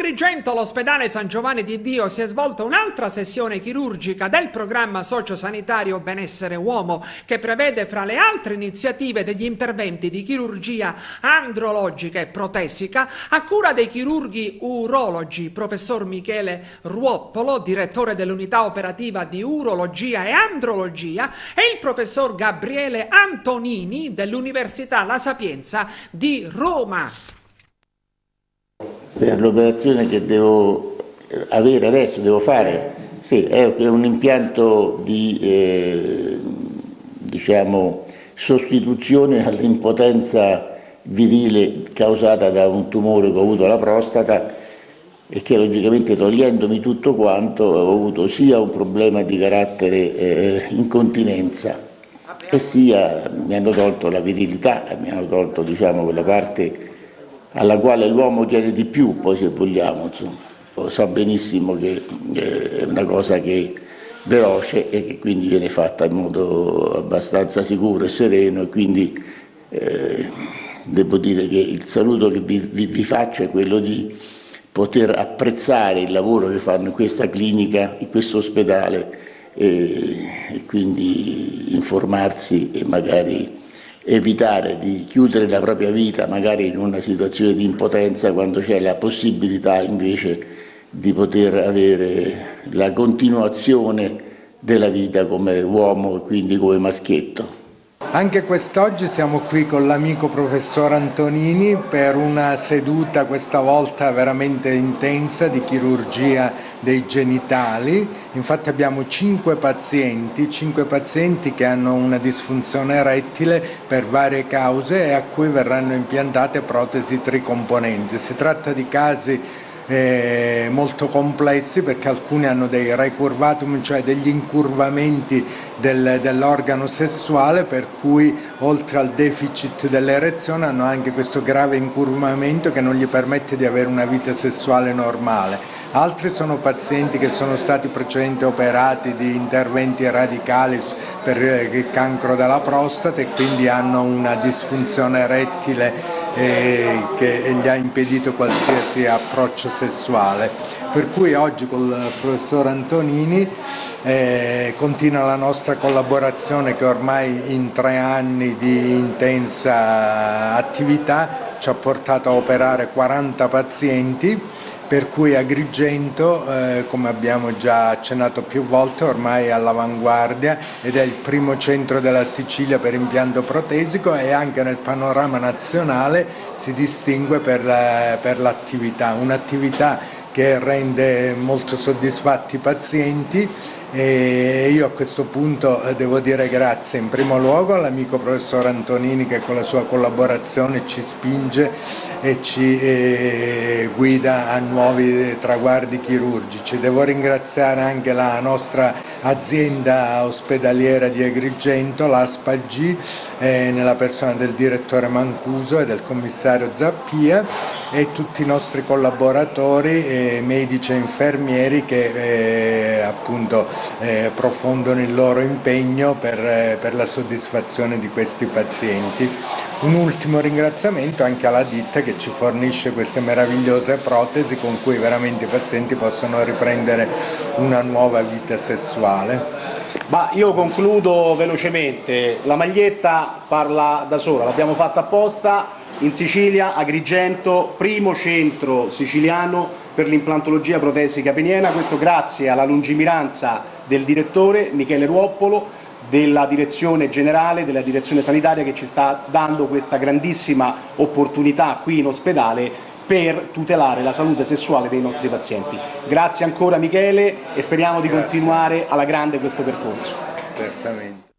Agrigento, all'ospedale San Giovanni di Dio, si è svolta un'altra sessione chirurgica del programma sociosanitario Benessere Uomo, che prevede fra le altre iniziative degli interventi di chirurgia andrologica e protesica a cura dei chirurghi urologi, professor Michele Ruoppolo, direttore dell'unità operativa di urologia e andrologia, e il professor Gabriele Antonini dell'Università La Sapienza di Roma per l'operazione che devo avere adesso, devo fare, sì, è un impianto di eh, diciamo, sostituzione all'impotenza virile causata da un tumore che ho avuto alla prostata e che logicamente togliendomi tutto quanto ho avuto sia un problema di carattere eh, incontinenza e sia mi hanno tolto la virilità, mi hanno tolto diciamo, quella parte alla quale l'uomo tiene di più, poi se vogliamo, insomma. so benissimo che eh, è una cosa che è veloce e che quindi viene fatta in modo abbastanza sicuro e sereno e quindi eh, devo dire che il saluto che vi, vi, vi faccio è quello di poter apprezzare il lavoro che fanno in questa clinica, in questo ospedale e, e quindi informarsi e magari evitare di chiudere la propria vita magari in una situazione di impotenza quando c'è la possibilità invece di poter avere la continuazione della vita come uomo e quindi come maschietto. Anche quest'oggi siamo qui con l'amico professor Antonini per una seduta questa volta veramente intensa di chirurgia dei genitali. Infatti abbiamo cinque pazienti, cinque pazienti che hanno una disfunzione erettile per varie cause e a cui verranno impiantate protesi tricomponenti. Si tratta di casi eh, molto complessi perché alcuni hanno dei recurvatum, cioè degli incurvamenti del, dell'organo sessuale per cui oltre al deficit dell'erezione hanno anche questo grave incurvamento che non gli permette di avere una vita sessuale normale. Altri sono pazienti che sono stati precedentemente operati di interventi radicali per il eh, cancro della prostata e quindi hanno una disfunzione erettile eh, che gli ha impedito qualsiasi approccio sessuale. Per cui oggi con il professor Antonini eh, continua la nostra collaborazione che ormai in tre anni di intensa attività ci ha portato a operare 40 pazienti per cui Agrigento, eh, come abbiamo già accennato più volte, ormai è all'avanguardia ed è il primo centro della Sicilia per impianto protesico e anche nel panorama nazionale si distingue per l'attività, un'attività che rende molto soddisfatti i pazienti e io a questo punto eh, devo dire grazie in primo luogo all'amico professor Antonini che con la sua collaborazione ci spinge e ci eh, guida a nuovi traguardi chirurgici. Devo ringraziare anche la nostra azienda ospedaliera di Agrigento, l'ASPAG, eh, nella persona del direttore Mancuso e del commissario Zappia e tutti i nostri collaboratori, eh, medici e infermieri che eh, appunto eh, profondono il loro impegno per, eh, per la soddisfazione di questi pazienti. Un ultimo ringraziamento anche alla ditta che ci fornisce queste meravigliose protesi con cui veramente i pazienti possono riprendere una nuova vita sessuale. Ma io concludo velocemente, la maglietta parla da sola, l'abbiamo fatta apposta in Sicilia, Agrigento, primo centro siciliano per l'implantologia protesica peniena, questo grazie alla lungimiranza del direttore Michele Ruoppolo, della direzione generale, della direzione sanitaria che ci sta dando questa grandissima opportunità qui in ospedale per tutelare la salute sessuale dei nostri pazienti. Grazie ancora Michele e speriamo di Grazie. continuare alla grande questo percorso. Certamente.